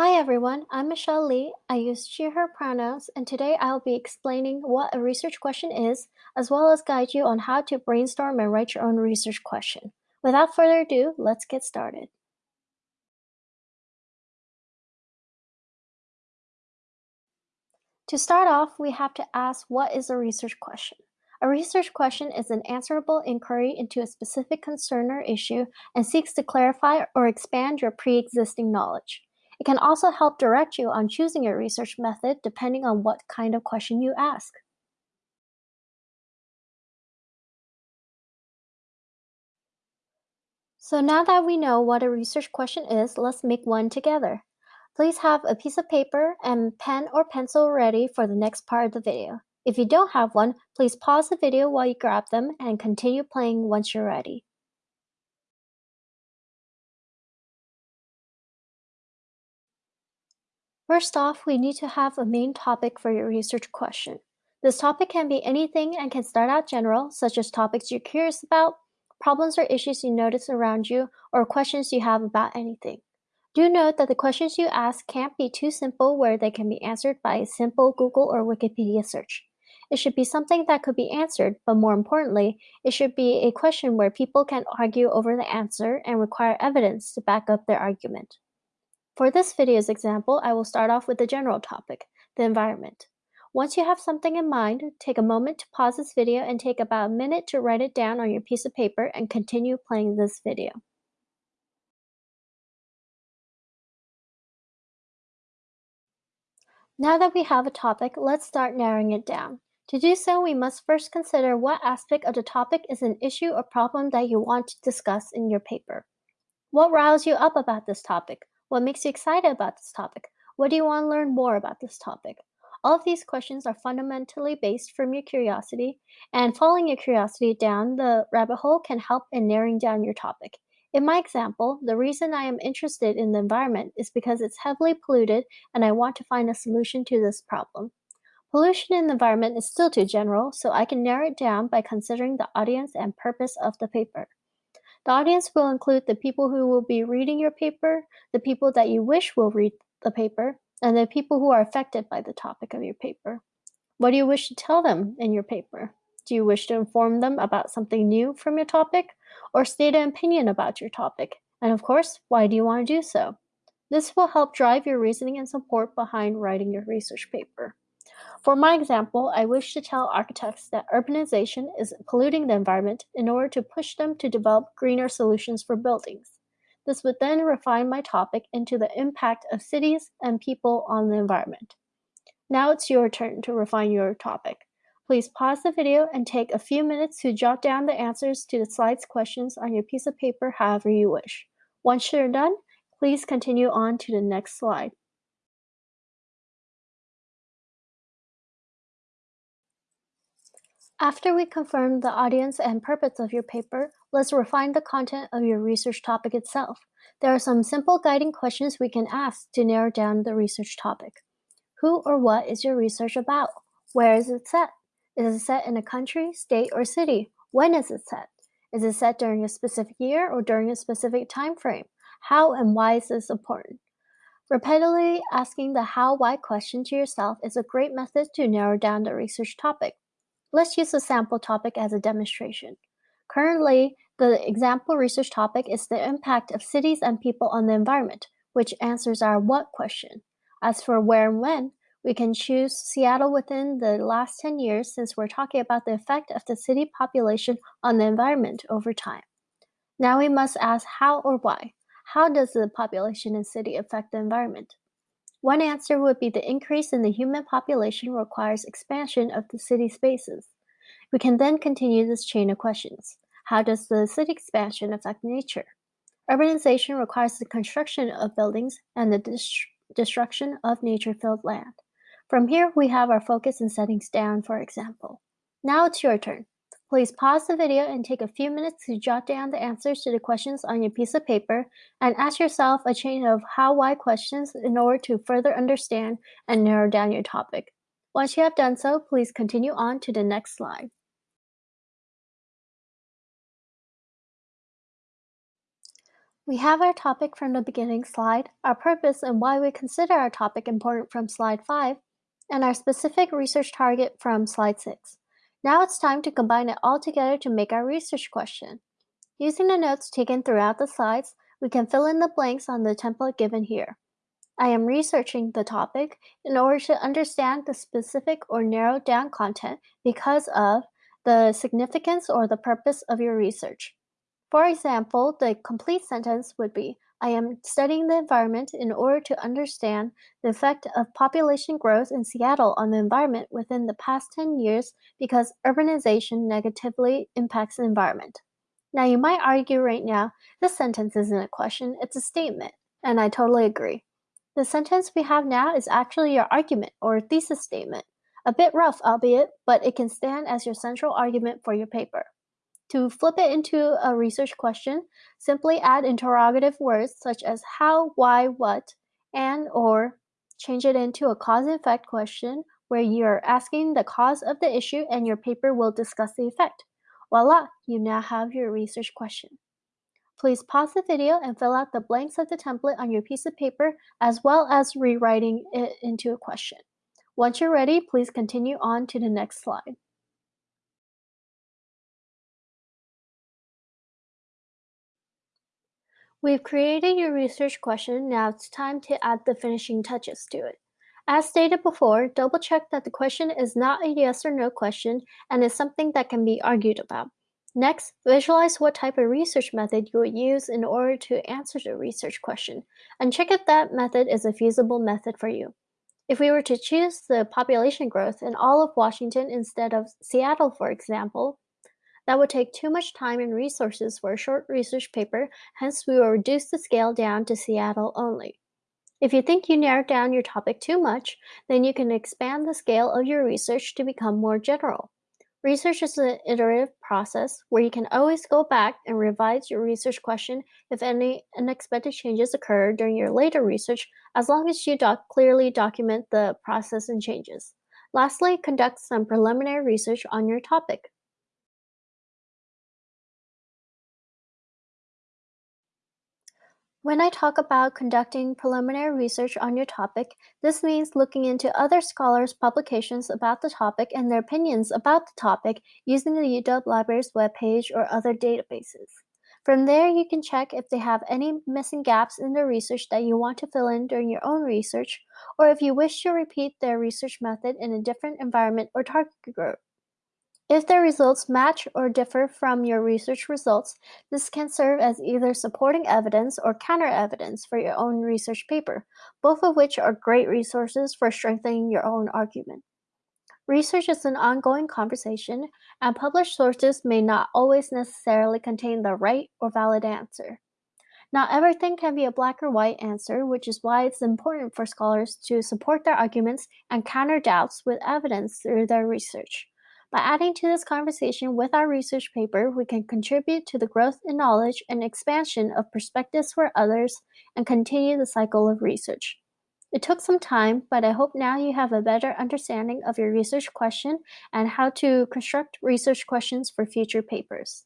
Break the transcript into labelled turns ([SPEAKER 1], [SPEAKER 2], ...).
[SPEAKER 1] Hi everyone, I'm Michelle Lee. I use she, her pronouns, and today I'll be explaining what a research question is, as well as guide you on how to brainstorm and write your own research question. Without further ado, let's get started. To start off, we have to ask what is a research question? A research question is an answerable inquiry into a specific concern or issue and seeks to clarify or expand your pre-existing knowledge. It can also help direct you on choosing your research method depending on what kind of question you ask. So now that we know what a research question is, let's make one together. Please have a piece of paper and pen or pencil ready for the next part of the video. If you don't have one, please pause the video while you grab them and continue playing once you're ready. First off, we need to have a main topic for your research question. This topic can be anything and can start out general, such as topics you're curious about, problems or issues you notice around you, or questions you have about anything. Do note that the questions you ask can't be too simple where they can be answered by a simple Google or Wikipedia search. It should be something that could be answered, but more importantly, it should be a question where people can argue over the answer and require evidence to back up their argument. For this video's example, I will start off with the general topic, the environment. Once you have something in mind, take a moment to pause this video and take about a minute to write it down on your piece of paper and continue playing this video. Now that we have a topic, let's start narrowing it down. To do so, we must first consider what aspect of the topic is an issue or problem that you want to discuss in your paper. What riles you up about this topic? What makes you excited about this topic? What do you want to learn more about this topic? All of these questions are fundamentally based from your curiosity, and following your curiosity down the rabbit hole can help in narrowing down your topic. In my example, the reason I am interested in the environment is because it's heavily polluted and I want to find a solution to this problem. Pollution in the environment is still too general, so I can narrow it down by considering the audience and purpose of the paper. The audience will include the people who will be reading your paper, the people that you wish will read the paper, and the people who are affected by the topic of your paper. What do you wish to tell them in your paper? Do you wish to inform them about something new from your topic or state an opinion about your topic? And of course, why do you want to do so? This will help drive your reasoning and support behind writing your research paper. For my example, I wish to tell architects that urbanization is polluting the environment in order to push them to develop greener solutions for buildings. This would then refine my topic into the impact of cities and people on the environment. Now it's your turn to refine your topic. Please pause the video and take a few minutes to jot down the answers to the slides questions on your piece of paper however you wish. Once you're done, please continue on to the next slide. After we confirm the audience and purpose of your paper, let's refine the content of your research topic itself. There are some simple guiding questions we can ask to narrow down the research topic. Who or what is your research about? Where is it set? Is it set in a country, state, or city? When is it set? Is it set during a specific year or during a specific time frame? How and why is this important? Repeatedly asking the how-why question to yourself is a great method to narrow down the research topic. Let's use a sample topic as a demonstration. Currently, the example research topic is the impact of cities and people on the environment, which answers our what question. As for where and when, we can choose Seattle within the last 10 years since we're talking about the effect of the city population on the environment over time. Now we must ask how or why. How does the population in city affect the environment? One answer would be the increase in the human population requires expansion of the city spaces. We can then continue this chain of questions. How does the city expansion affect nature? Urbanization requires the construction of buildings and the dest destruction of nature-filled land. From here, we have our focus and settings down, for example. Now it's your turn. Please pause the video and take a few minutes to jot down the answers to the questions on your piece of paper and ask yourself a chain of how-why questions in order to further understand and narrow down your topic. Once you have done so, please continue on to the next slide. We have our topic from the beginning slide, our purpose and why we consider our topic important from slide 5, and our specific research target from slide 6. Now it's time to combine it all together to make our research question. Using the notes taken throughout the slides, we can fill in the blanks on the template given here. I am researching the topic in order to understand the specific or narrowed down content because of the significance or the purpose of your research. For example, the complete sentence would be, I am studying the environment in order to understand the effect of population growth in Seattle on the environment within the past 10 years because urbanization negatively impacts the environment. Now you might argue right now, this sentence isn't a question, it's a statement, and I totally agree. The sentence we have now is actually your argument or thesis statement. A bit rough, albeit, but it can stand as your central argument for your paper. To flip it into a research question, simply add interrogative words such as how, why, what, and or change it into a cause and effect question where you're asking the cause of the issue and your paper will discuss the effect. Voila, you now have your research question. Please pause the video and fill out the blanks of the template on your piece of paper as well as rewriting it into a question. Once you're ready, please continue on to the next slide. We've created your research question, now it's time to add the finishing touches to it. As stated before, double check that the question is not a yes or no question and is something that can be argued about. Next, visualize what type of research method you would use in order to answer the research question, and check if that method is a feasible method for you. If we were to choose the population growth in all of Washington instead of Seattle, for example, that would take too much time and resources for a short research paper, hence we will reduce the scale down to Seattle only. If you think you narrowed down your topic too much, then you can expand the scale of your research to become more general. Research is an iterative process where you can always go back and revise your research question if any unexpected changes occur during your later research, as long as you doc clearly document the process and changes. Lastly, conduct some preliminary research on your topic. When I talk about conducting preliminary research on your topic, this means looking into other scholars' publications about the topic and their opinions about the topic using the UW Library's webpage or other databases. From there, you can check if they have any missing gaps in their research that you want to fill in during your own research, or if you wish to repeat their research method in a different environment or target group. If the results match or differ from your research results, this can serve as either supporting evidence or counter-evidence for your own research paper, both of which are great resources for strengthening your own argument. Research is an ongoing conversation, and published sources may not always necessarily contain the right or valid answer. Not everything can be a black or white answer, which is why it's important for scholars to support their arguments and counter doubts with evidence through their research. By adding to this conversation with our research paper, we can contribute to the growth in knowledge and expansion of perspectives for others and continue the cycle of research. It took some time, but I hope now you have a better understanding of your research question and how to construct research questions for future papers.